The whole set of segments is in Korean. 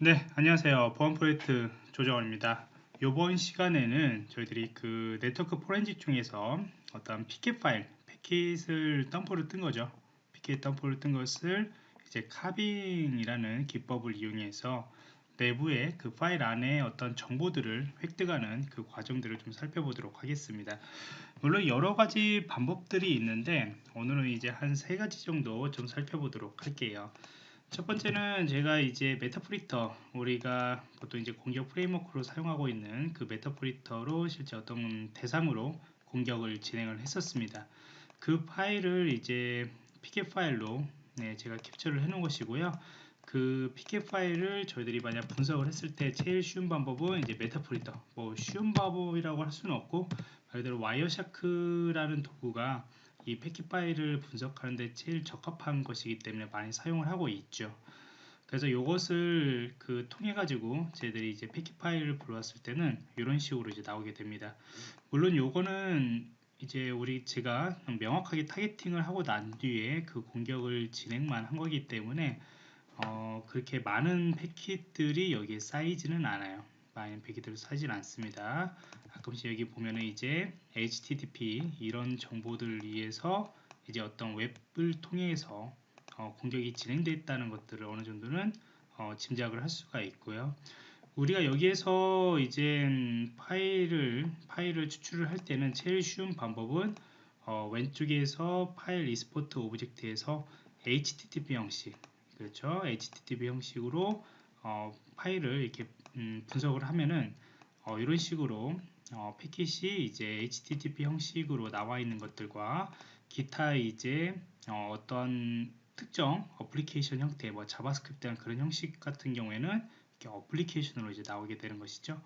네, 안녕하세요. 보안 프로젝트 조정원입니다. 이번 시간에는 저희들이 그 네트워크 포렌식 중에서 어떤 pcap 파일, 패킷을 덤프를 뜬 거죠. pcap 덤프를 뜬 것을 이제 carving이라는 기법을 이용해서 내부의 그 파일 안에 어떤 정보들을 획득하는 그 과정들을 좀 살펴보도록 하겠습니다. 물론 여러 가지 방법들이 있는데 오늘은 이제 한 세 가지 정도 좀 살펴보도록 할게요. 첫 번째는 제가 이제 Meterpreter 우리가 보통 이제 공격 프레임워크로 사용하고 있는 그 Meterpreter로 실제 어떤 대상으로 공격을 진행을 했었습니다. 그 파일을 이제 pcap 파일로 네, 제가 캡처를 해 놓은 것이고요. 그 pcap 파일을 저희들이 만약 분석을 했을 때 제일 쉬운 방법은 이제 Meterpreter 뭐 쉬운 방법이라고 할 수는 없고 말 그대로 Wireshark라는 도구가 이 패킷 파일을 분석하는데 제일 적합한 것이기 때문에 많이 사용을 하고 있죠. 그래서 이것을 그 통해 가지고 저희들이 이제 패킷 파일을 불러왔을 때는 이런 식으로 이제 나오게 됩니다. 물론 요거는 이제 우리 제가 명확하게 타겟팅을 하고 난 뒤에 그 공격을 진행만 한 거기 때문에 어 그렇게 많은 패킷들이 여기에 쌓이지는 않아요. 많은 패킷들이 쌓이진 않습니다. 가끔씩 여기 보면은 이제 HTTP 이런 정보들을 위해서 이제 어떤 웹을 통해서 어, 공격이 진행됐다는 것들을 어느 정도는 어, 짐작을 할 수가 있고요. 우리가 여기에서 이제 파일을 파일을 추출을 할 때는 제일 쉬운 방법은 어, 왼쪽에서 파일 Export Objects에서 HTTP 형식 그렇죠 HTTP 형식으로 어, 파일을 이렇게 음, 분석을 하면은 어, 이런 식으로 어, 패킷이 이제 HTTP 형식으로 나와 있는 것들과 기타 이제 어, 떤 특정 어플리케이션 형태, 뭐 JavaScript한 그런 형식 같은 경우에는 이렇게 어플리케이션으로 이제 나오게 되는 것이죠.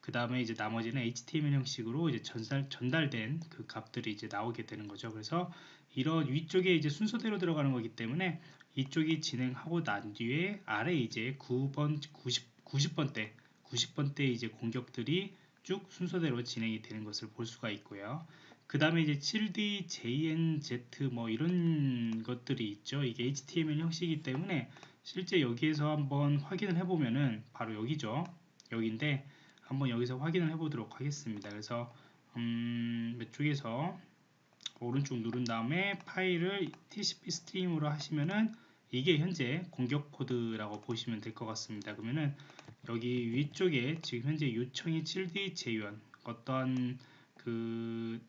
그 다음에 이제 나머지는 HTML 형식으로 이제 전달, 전달된 그 값들이 이제 나오게 되는 거죠. 그래서 이런 위쪽에 이제 순서대로 들어가는 거기 때문에 이쪽이 진행하고 난 뒤에 아래 이제 9번, 90, 90번대, 90번대 이제 공격들이 쭉 순서대로 진행이 되는 것을 볼 수가 있고요. 그 다음에 이제 7D, JNZ 뭐 이런 것들이 있죠. 이게 HTML 형식이기 때문에 실제 여기에서 한번 확인을 해보면은 바로 여기죠. 여기인데 한번 여기서 확인을 해보도록 하겠습니다. 그래서 음, 이쪽에서 오른쪽 누른 다음에 파일을 TCP 스트림으로 하시면은 이게 현재 공격 코드라고 보시면 될 것 같습니다. 그러면은 여기 위쪽에 지금 현재 요청이 7D 재현 어떤 그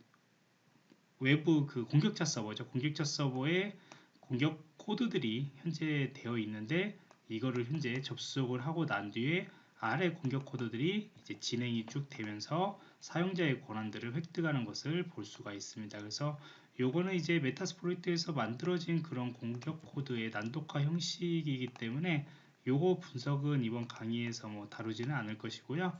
외부 그 공격자 서버죠. 공격자 서버에 공격 코드들이 현재 되어 있는데 이거를 현재 접속을 하고 난 뒤에 아래 공격 코드들이 이제 진행이 쭉 되면서 사용자의 권한들을 획득하는 것을 볼 수가 있습니다. 그래서 요거는 이제 Metasploit에서 만들어진 그런 공격 코드의 난독화 형식이기 때문에 요거 분석은 이번 강의에서 뭐 다루지는 않을 것이고요.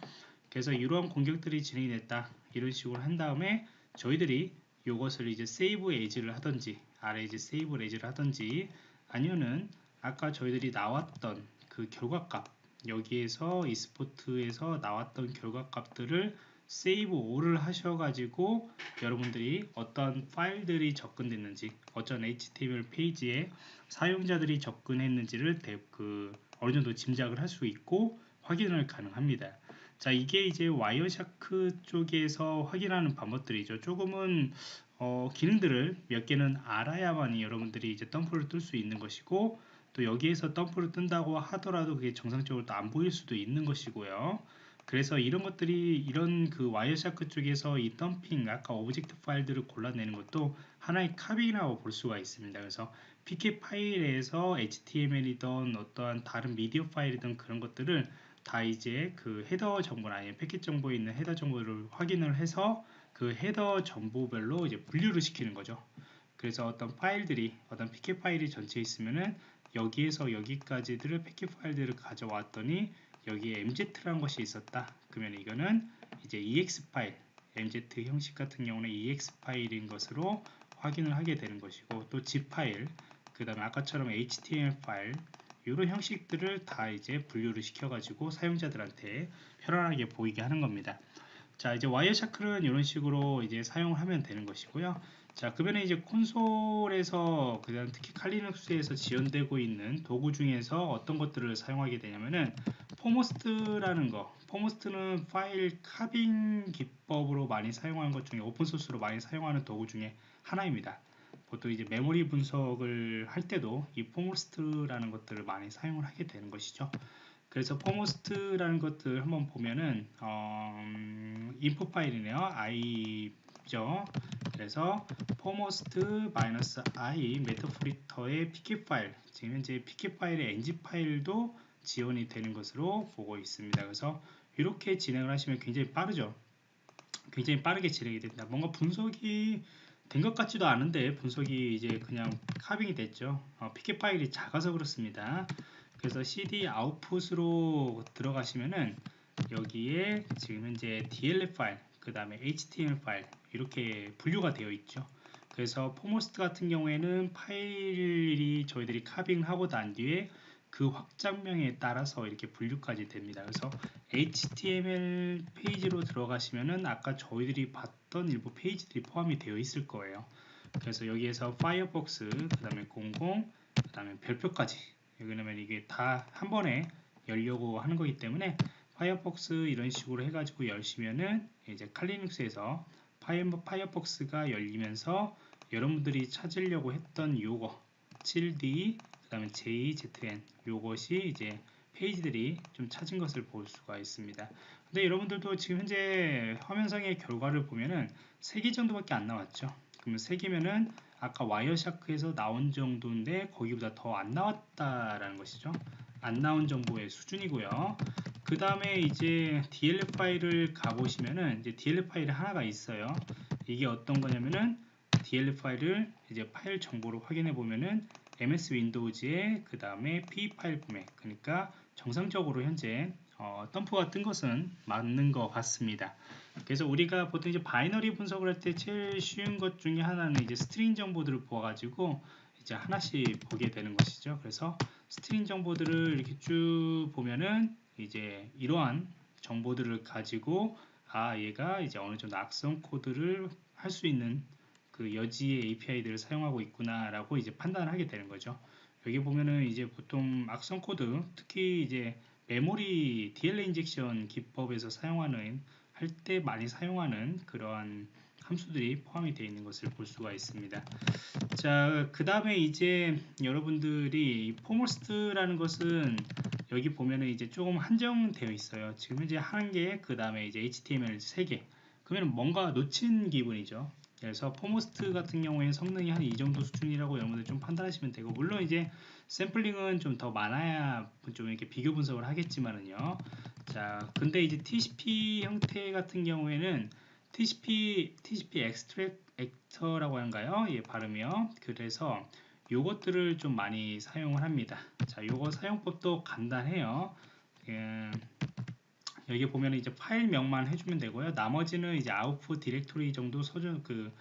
그래서 이러한 공격들이 진행이 됐다. 이런 식으로 한 다음에 저희들이 요것을 이제 Save As를 하든지 아래 이제 Save As를 하든지 아니면은 아까 저희들이 나왔던 그 결과값 여기에서 Export에서 나왔던 결과값들을 Save All을 하셔가지고 여러분들이 어떤 파일들이 접근됐는지 어떤 HTML 페이지에 사용자들이 접근했는지를 그 어느 정도 짐작을 할 수 있고 확인을 가능합니다. 자 이게 이제 Wireshark 쪽에서 확인하는 방법들이죠. 조금은 어, 기능들을 몇 개는 알아야만이 여러분들이 이제 덤프를 뜰 수 있는 것이고 또 여기에서 덤프를 뜬다고 하더라도 그게 정상적으로 또 안 보일 수도 있는 것이고요. 그래서 이런 것들이 이런 그 Wireshark 쪽에서 이 덤핑 아까 object 파일들을 골라내는 것도 하나의 carving이라고 볼 수가 있습니다. 그래서 pcap 파일에서 HTML이든 어떠한 다른 미디어 파일이든 그런 것들을 다 이제 그 header 정보나 아니면 패킷 정보에 있는 header 정보를 확인을 해서 그 header 정보별로 이제 분류를 시키는 거죠. 그래서 어떤 파일들이 어떤 pcap 파일이 전체 있으면은 여기에서 여기까지들을 패킷 파일들을 가져왔더니 여기에 MZ라는 것이 있었다. 그러면 이거는 이제 EX 파일, MZ 형식 같은 경우는 EX 파일인 것으로 확인을 하게 되는 것이고 또 zip 파일, 그 다음에 아까처럼 HTML 파일 이런 형식들을 다 이제 분류를 시켜 가지고 사용자들한테 편안하게 보이게 하는 겁니다. 자 이제 와이어샤크는 이런 식으로 이제 사용을 하면 되는 것이고요. 자, 그러면 이제 콘솔에서 그다음 특히 칼리눅스에서 지원되고 있는 도구 중에서 어떤 것들을 사용하게 되냐면은 Foremost라는 거. Foremost는 파일 carving 기법으로 많이 사용하는 것 중에 오픈 소스로 많이 사용하는 도구 중에 하나입니다. 보통 이제 메모리 분석을 할 때도 이 Foremost라는 것들을 많이 사용을 하게 되는 것이죠. 그래서 Foremost라는 것들 한번 보면은 어, 음, input 파일이네요. i죠. 그래서 Foremost 마이너스 i Meterpreter의 pcap 파일 지금 현재 pcap 파일의 ng 파일도 지원이 되는 것으로 보고 있습니다. 그래서 이렇게 진행을 하시면 굉장히 빠르죠. 굉장히 빠르게 진행이 됩니다. 뭔가 분석이 된 것 같지도 않은데 분석이 이제 그냥 carving이 됐죠. 어, pcap 파일이 작아서 그렇습니다. 그래서 cd output으로 들어가시면은 여기에 지금 현재 DLL 파일, 그 다음에 HTML 파일 이렇게 분류가 되어 있죠. 그래서 Foremost 같은 경우에는 파일이 저희들이 carving하고 난 뒤에 그 확장명에 따라서 이렇게 분류까지 됩니다. 그래서 HTML 페이지로 들어가시면은 아까 저희들이 봤던 일부 페이지들이 포함이 되어 있을 거예요. 그래서 여기에서 Firefox, 그 다음에 00, 그 다음에 별표까지 왜냐면 이게 다 한 번에 열려고 하는 거기 때문에 Firefox 이런 식으로 해가지고 열시면은 이제 칼리눅스에서 파이어폭스가 열리면서 여러분들이 찾으려고 했던 요거 7D 그 다음에 JZN 요것이 이제 페이지들이 좀 찾은 것을 볼 수가 있습니다. 근데 여러분들도 지금 현재 화면상의 결과를 보면은 3개 정도밖에 안 나왔죠. 그러면 3개면은 아까 와이어샤크에서 나온 정도인데 거기보다 더 안 나왔다라는 것이죠. 안 나온 정보의 수준이고요. 그 다음에 이제 DLL 파일을 가보시면은 이제 DLL 파일이 하나가 있어요. 이게 어떤 거냐면은 DLL 파일을 이제 파일 정보로 확인해 보면은 MS Windows의 그 다음에 PE 파일 포맷 그러니까 정상적으로 현재 어, 덤프가 뜬 것은 맞는 것 같습니다. 그래서 우리가 보통 이제 binary 분석을 할 때 제일 쉬운 것 중에 하나는 이제 string 정보들을 보아가지고 이제 하나씩 보게 되는 것이죠. 그래서 string 정보들을 이렇게 쭉 보면은 이제 이러한 정보들을 가지고 아 얘가 이제 어느 정도 악성 코드를 할 수 있는 그 여지의 API들을 사용하고 있구나라고 이제 판단을 하게 되는 거죠. 여기 보면은 이제 보통 악성 코드 특히 이제 메모리 DLL injection 기법에서 사용하는 할 때 많이 사용하는 그러한 함수들이 포함이 되어 있는 것을 볼 수가 있습니다. 자, 그 다음에 이제 여러분들이 Foremost라는 것은 여기 보면은 이제 조금 한정되어 있어요. 지금 현재 한 개, 그 다음에 이제 HTML 세 개. 그러면 뭔가 놓친 기분이죠. 그래서 Foremost 같은 경우에 성능이 한 이 정도 수준이라고 여러분들 좀 판단하시면 되고 물론 이제 샘플링은 좀 더 많아야 좀 이렇게 비교 분석을 하겠지만은요. 자, 근데 이제 TCP 형태 같은 경우에는 TCP TCP extract라고 하는가요? 예, 발음이요. 그래서 요것들을 좀 많이 사용을 합니다. 자, 요거 사용법도 간단해요. 예, 여기 보면 이제 파일명만 해주면 되고요. 나머지는 이제 output directory 정도 서전 그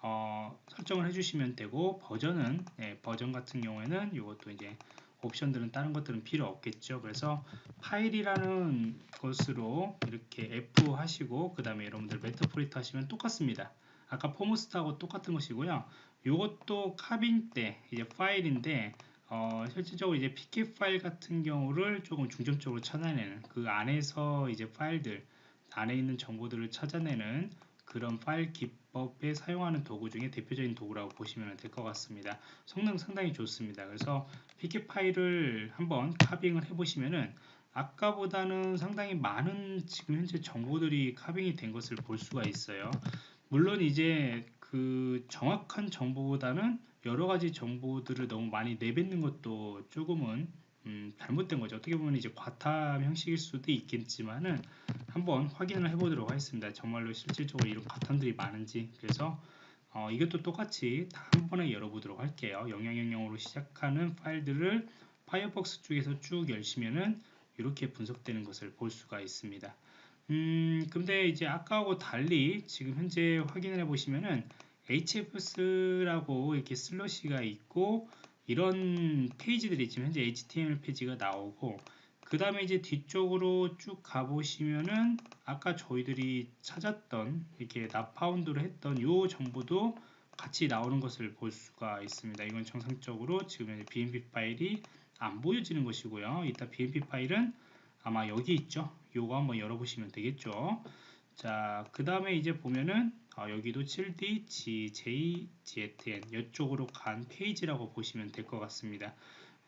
어, 설정을 해주시면 되고 버전은 예, 버전 같은 경우에는 이것도 이제 옵션들은 다른 것들은 필요 없겠죠. 그래서 파일이라는 것으로 이렇게 F 하시고 그 다음에 여러분들 메타포리트 하시면 똑같습니다. 아까 포모스트하고 똑같은 것이고요. 이것도 카빙 때 이제 파일인데 어, 실질적으로 이제 PK 파일 같은 경우를 조금 중점적으로 찾아내는 그 안에서 이제 파일들 안에 있는 정보들을 찾아내는 그런 파일 기법에 사용하는 도구 중에 대표적인 도구라고 보시면 될 것 같습니다. 성능 상당히 좋습니다. 그래서 PK 파일을 한번 카빙을 해보시면은 아까보다는 상당히 많은 지금 현재 정보들이 카빙이 된 것을 볼 수가 있어요. 물론 이제 그 정확한 정보보다는 여러 가지 정보들을 너무 많이 내뱉는 것도 조금은 음, 잘못된 거죠. 어떻게 보면 이제 과탐 형식일 수도 있겠지만은 한번 확인을 해보도록 하겠습니다. 정말로 실질적으로 이런 과탐들이 많은지 그래서 어, 이것도 똑같이 다 한 번에 열어보도록 할게요. 0000으로 시작하는 파일들을 파이어폭스 쪽에서 쭉 열시면은 이렇게 분석되는 것을 볼 수가 있습니다. 음, 근데 이제 아까하고 달리 지금 현재 확인을 해 보시면은 hfs라고 이렇게 슬러시가 있고 이런 페이지들이 지금 현재 html 페이지가 나오고 그 다음에 이제 뒤쪽으로 쭉 가보시면은 아까 저희들이 찾았던 이렇게 나파운드로 했던 요 정보도 같이 나오는 것을 볼 수가 있습니다. 이건 정상적으로 지금 현재 BMP 파일이 안 보여지는 것이고요. 이따 BMP 파일은 아마 여기 있죠. 요거 한번 열어보시면 되겠죠. 자, 그 다음에 이제 보면은 어, 여기도 7D, GJ, GTN 이쪽으로 간 페이지라고 보시면 될 것 같습니다.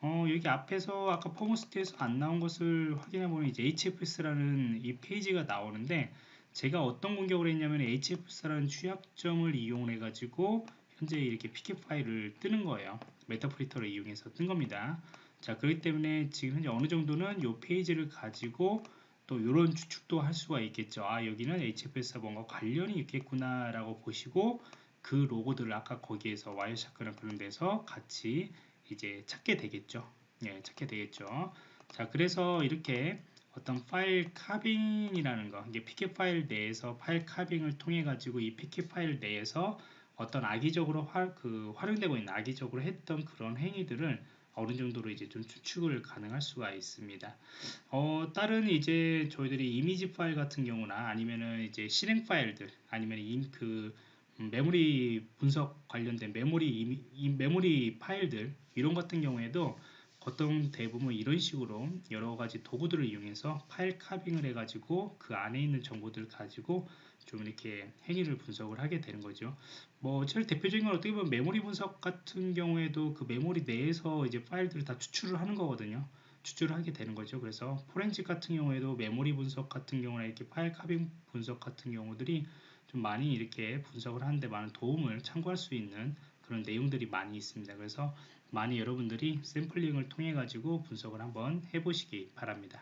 어, 여기 앞에서 아까 포머스트에서 안 나온 것을 확인해 보면 이제 HFS라는 이 페이지가 나오는데 제가 어떤 공격을 했냐면 HFS라는 취약점을 이용해 가지고 현재 이렇게 PK 파일을 뜨는 거예요. 메타프리터를 이용해서 뜬 겁니다. 자, 그렇기 때문에 지금 현재 어느 정도는 이 페이지를 가지고 또 이런 추측도 할 수가 있겠죠. 아, 여기는 HFS와 뭔가 관련이 있겠구나 라고 보시고 그 로고들을 아까 거기에서 와이어샤크나 그런 데서 같이 이제 찾게 되겠죠. 예, 찾게 되겠죠. 자, 그래서 이렇게 어떤 파일 카빙이라는 거, 이게 PK 파일 내에서 파일 카빙을 통해 가지고 이 PK 파일 내에서 어떤 악의적으로 화, 그 활용되고 있는 악의적으로 했던 그런 행위들을 어느 정도로 이제 좀 추측을 가능할 수가 있습니다. 어, 다른 이제 저희들이 이미지 파일 같은 경우나 아니면은 이제 실행 파일들 아니면 임, 그 음, 메모리 분석 관련된 메모리 이미, 이 메모리 파일들 이런 같은 경우에도 보통 대부분 이런 식으로 여러 가지 도구들을 이용해서 파일 카빙을 해가지고 그 안에 있는 정보들을 가지고 좀 이렇게 행위를 분석을 하게 되는 거죠. 뭐 제일 대표적인 건 어떻게 보면 메모리 분석 같은 경우에도 그 메모리 내에서 이제 파일들을 다 추출을 하는 거거든요. 추출을 하게 되는 거죠. 그래서 포렌식 같은 경우에도 메모리 분석 같은 경우나 이렇게 파일 카빙 분석 같은 경우들이 좀 많이 이렇게 분석을 하는데 많은 도움을 참고할 수 있는 그런 내용들이 많이 있습니다. 그래서 많이 여러분들이 샘플링을 통해 가지고 분석을 한번 해보시기 바랍니다.